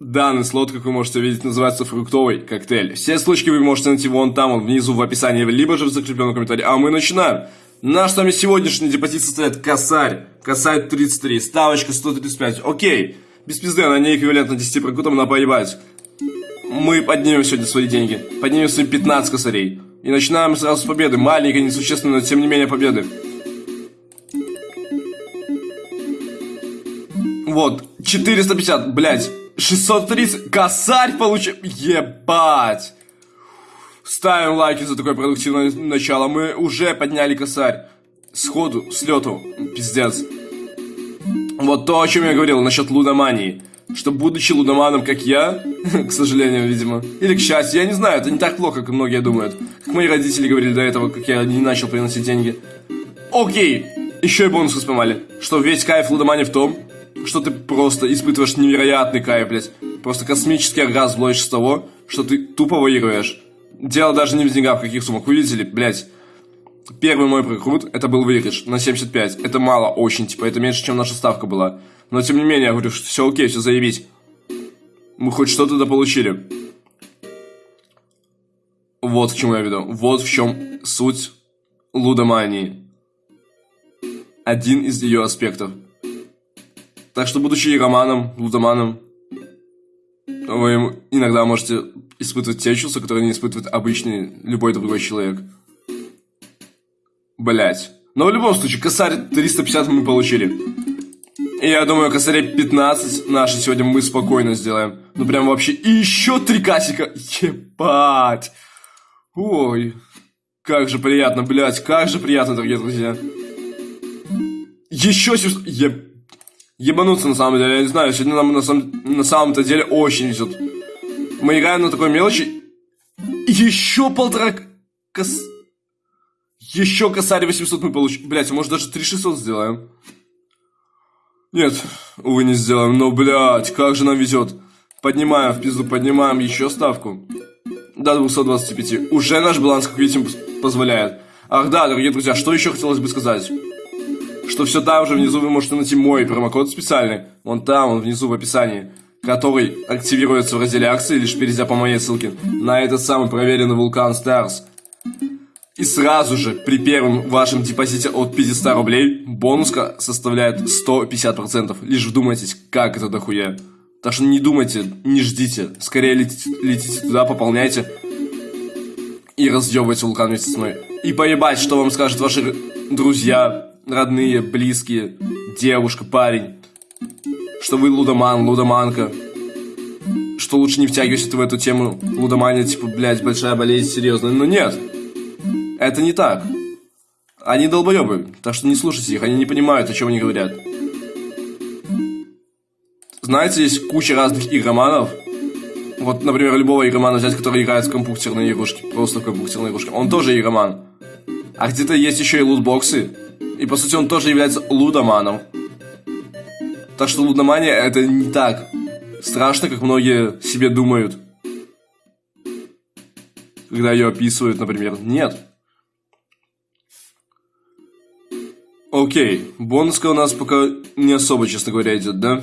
Данный слот, как вы можете видеть, называется фруктовый коктейль. Все ссылочки вы можете найти вон там, вон внизу в описании, либо же в закрепленном комментарии. А мы начинаем. Наш с вами сегодняшний депозит состоит косарь. Косарь 33, ставочка 135. Окей. Без пизды, она не эквивалентна 10 прокутам, на поебать. Мы поднимем сегодня свои деньги. Поднимем свои 15 косарей. И начинаем сразу с победы. Маленькой, несущественной, но тем не менее победы. Вот, 450, блядь. 630, косарь получил. Ебать. Ставим лайки за такое продуктивное начало. Мы уже подняли косарь. Сходу, с лету. Пиздец. Вот то, о чем я говорил насчет лудомании. Что, будучи лудоманом, как я, к сожалению, видимо, или к счастью, я не знаю, это не так плохо, как многие думают. Как мои родители говорили до этого, как я не начал приносить деньги. Окей, еще и бонусы спамали. Что весь кайф лудомании в том, что ты просто испытываешь невероятный кайф, блядь. Просто космический оргазм ловишь с того, что ты тупо выигрываешь. Дело даже не в деньгах, в каких суммах. Вы видели, блядь, первый мой прокрут, это был выигрыш на 75. Это мало очень, типа, это меньше, чем наша ставка была. Но, тем не менее, я говорю, что все окей, все заебись. Мы хоть что-то дополучили. Вот к чему я веду. Вот в чем суть лудомании. Один из ее аспектов. Так что, будучи романом, лудоманом, вы иногда можете испытывать те чувства, которые не испытывает обычный любой другой человек. Блять. Но в любом случае, косарь 350 мы получили. И я думаю, косарей 15 наши сегодня мы спокойно сделаем. Ну прям вообще. И еще три касика. Ебать. Ой. Как же приятно, блять, как же приятно, дорогие друзья. Еще 700... Ебать ебануться на самом деле. Я не знаю, сегодня нам на, самом, на самом-то деле очень везет. Мы играем на такой мелочи. Еще полтора кос... Еще косарь 800 мы получим. Блять, может даже 3600 сделаем. Нет, увы, не сделаем. Но, блядь, как же нам везет. Поднимаем в пизду, поднимаем еще ставку. До 225. Уже наш баланс, как видите, позволяет. Ах да, дорогие друзья, что еще хотелось бы сказать? Что все там же внизу вы можете найти мой промокод специальный. Вон там, он внизу в описании. Который активируется в разделе акции, лишь перейдя по моей ссылке, на этот самый проверенный вулкан Stars. И сразу же при первом вашем депозите от 500 рублей бонуска составляет 150%. Лишь вдумайтесь, как это дохуя. Так что не думайте, не ждите. Скорее летите, летите туда, пополняйте. И разъебывайте вулкан вместе с мной. И поебать, что вам скажут ваши друзья, родные, близкие, девушка, парень, что вы лудоман, лудоманка, что лучше не втягивайся в эту тему лудомания, типа, блядь, большая болезнь, серьезная. Но нет, это не так. Они долбоебы, так что не слушайте их, они не понимают, о чем они говорят. Знаете, есть куча разных игроманов. Вот, например, любого игромана взять, который играет в компьютерные игрушки, просто в компьютерные игрушки. Он тоже игроман. А где-то есть еще и лутбоксы, и по сути он тоже является лудоманом. Так что лудомания это не так страшно, как многие себе думают. Когда ее описывают, например. Нет. Окей, бонуска у нас пока не особо, честно говоря, идет, да?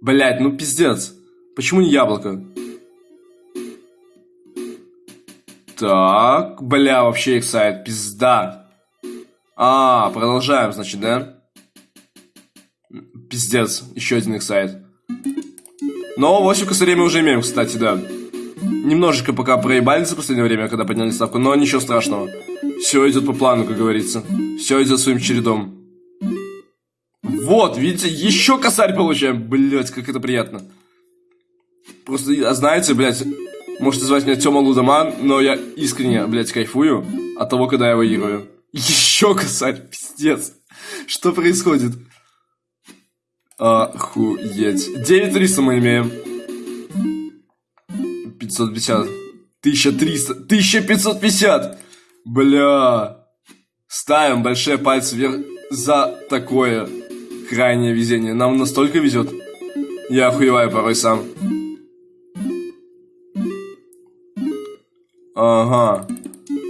Блять, ну пиздец. Почему не яблоко? Так, бля, вообще их сайт, пизда. А, продолжаем, значит, да? Пиздец, еще один их сайт. Но 8 косарей мы уже имеем, кстати, да. Немножечко пока проебали за последнее время, когда подняли ставку, но ничего страшного. Все идет по плану, как говорится. Все идет своим чередом. Вот, видите, еще косарь получаем. Блять, как это приятно. Просто, а знаете, блядь, можете звать меня Тёма Лудоман, но я искренне, блядь, кайфую от того, когда я выигрываю. Еще косарь, пиздец. Что происходит? Охуеть. 9300 мы имеем. 550. 1300. 1550. Бля. Ставим большие пальцы вверх за такое крайнее везение. Нам настолько везет. Я охуеваю порой сам. Ага.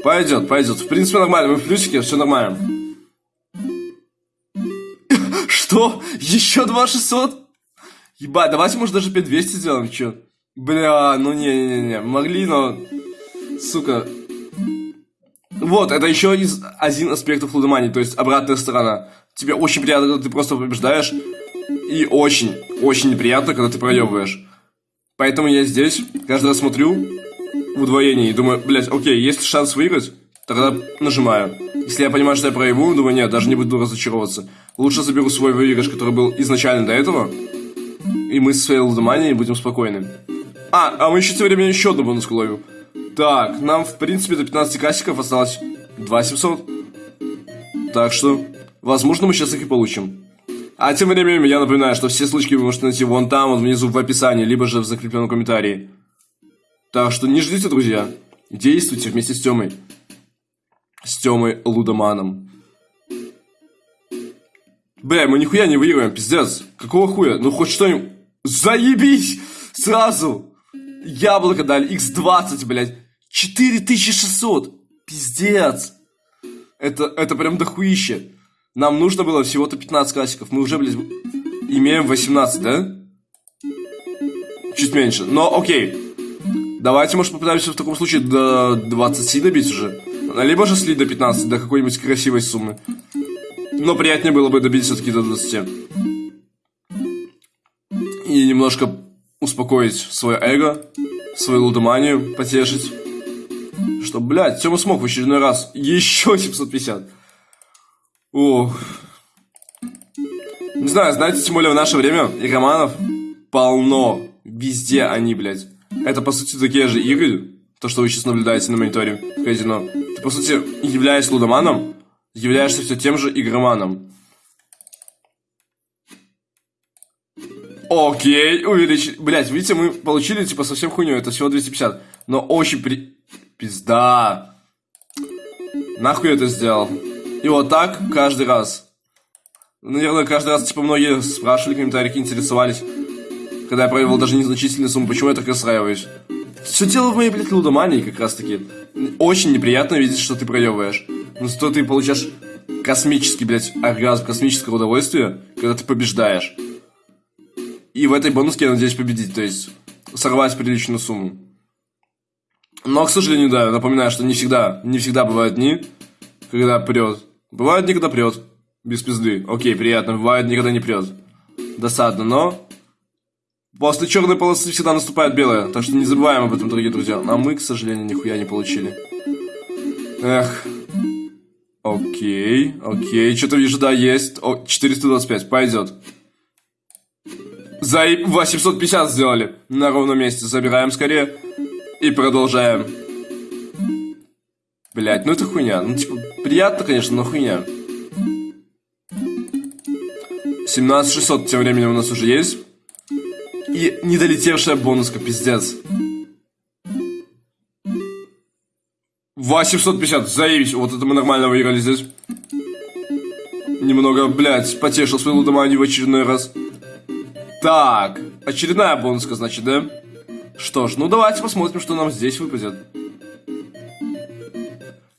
Пойдет, пойдет. В принципе, нормально. Мы в плюсике, все нормально. Что? Еще 2600? Ебать, давайте, может, даже 5200 сделаем, чё? Бля, ну не-не-не, могли, но... Сука. Вот, это еще из один аспектов лудомании, то есть обратная сторона. Тебе очень приятно, когда ты просто побеждаешь, и очень, очень неприятно, когда ты проебываешь. Поэтому я здесь каждый раз смотрю удвоении думаю, блядь, окей, есть шанс выиграть, тогда нажимаю. Если я понимаю, что я проебу, думаю, нет, даже не буду разочаровываться. Лучше заберу свой выигрыш, который был изначально до этого, и мы с своей лудоманией будем спокойны. А, а мы еще тем временем еще одну бонуску ловим. Так, нам, в принципе, до 15 кассиков осталось 2700. Так что, возможно, мы сейчас их и получим. А тем временем я напоминаю, что все ссылочки вы можете найти вон там, вот внизу в описании, либо же в закрепленном комментарии. Так что не ждите, друзья. Действуйте вместе с Тёмой. С Тёмой Лудоманом. Бля, мы нихуя не выиграем, пиздец. Какого хуя? Ну хоть что-нибудь... Заебись! Сразу! Яблоко дали, x20, блядь. 4600! Пиздец! Это, это прям дохуище. Нам нужно было всего-то 15 классиков. Мы уже, блядь, имеем 18, да? Чуть меньше. Но окей. Давайте, может, попытаемся в таком случае до 20 добить уже. Либо же слить до 15, до какой-нибудь красивой суммы. Но приятнее было бы добить все-таки до 20. И немножко успокоить свое эго, свою лудоманию, потешить. Что, блядь, Тёма смог в очередной раз. Еще 750. Ох. Не знаю, знаете, тем более в наше время игроманов полно. Везде они, блядь. Это, по сути, такие же игры, то, что вы сейчас наблюдаете на мониторе казино. Ты, по сути, являясь лудоманом, являешься все тем же игроманом. Окей, увеличить. Блять, видите, мы получили, типа, совсем хуйню. Это всего 250. Но очень при... Пизда. Нахуй это сделал? И вот так каждый раз. Наверное, каждый раз, типа, многие спрашивали в комментариях, интересовались, когда я проявил даже незначительную сумму, почему я так расстраиваюсь. Все дело в моей, блядь, лудомании, как раз таки. Очень неприятно видеть, что ты проебываешь. Но зато ты получаешь космический, блядь, оргазм, космическое удовольствие, когда ты побеждаешь. И в этой бонуске я надеюсь победить, то есть сорвать приличную сумму. Но, к сожалению, да, напоминаю, что не всегда, не всегда бывают дни, когда прет. Бывает дни, когда прет. Без пизды. Окей, приятно. Бывает дни, когда не прет. Досадно, но... После черной полосы всегда наступает белая. Так что не забываем об этом, дорогие друзья. А мы, к сожалению, нихуя не получили. Эх. Окей, окей. Что-то вижу, да, есть. О, 425, пойдет. За 850 сделали. На ровном месте. Забираем скорее. И продолжаем. Блять, ну это хуйня. Ну, типа, приятно, конечно, но хуйня. 17600 тем временем у нас уже есть. И недолетевшая бонуска, пиздец. 850, заебись. Вот это мы нормально выиграли здесь. Немного, блядь, потешил свою лудоманию в очередной раз. Так, очередная бонуска, значит, да? Что ж, ну давайте посмотрим, что нам здесь выпадет.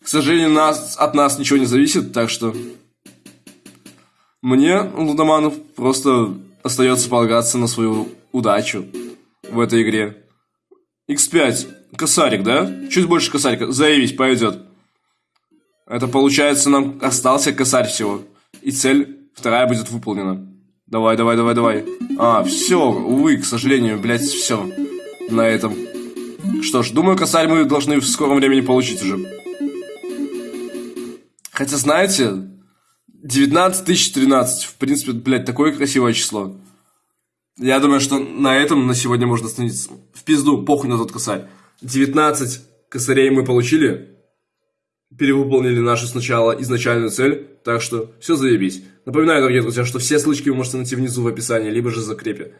К сожалению, нас, от нас ничего не зависит, так что... Мне, Лудоманов, просто остается полагаться на свою удачу в этой игре. X5. Косарик, да? Чуть больше косарика. Заявись, пойдет. Это получается, нам остался косарь всего. И цель вторая будет выполнена. Давай, давай, давай, давай. А, все, увы, к сожалению, блядь, все. На этом. Что ж, думаю, косарь мы должны в скором времени получить уже. Хотя, знаете, 19 тысяч 13. В принципе, блядь, такое красивое число. Я думаю, что на этом на сегодня можно остановиться. В пизду, похуй на тот косарь. 19 косарей мы получили. Перевыполнили нашу сначала изначальную цель. Так что все заебись. Напоминаю, дорогие друзья, что все ссылочки вы можете найти внизу в описании, либо же в закрепе.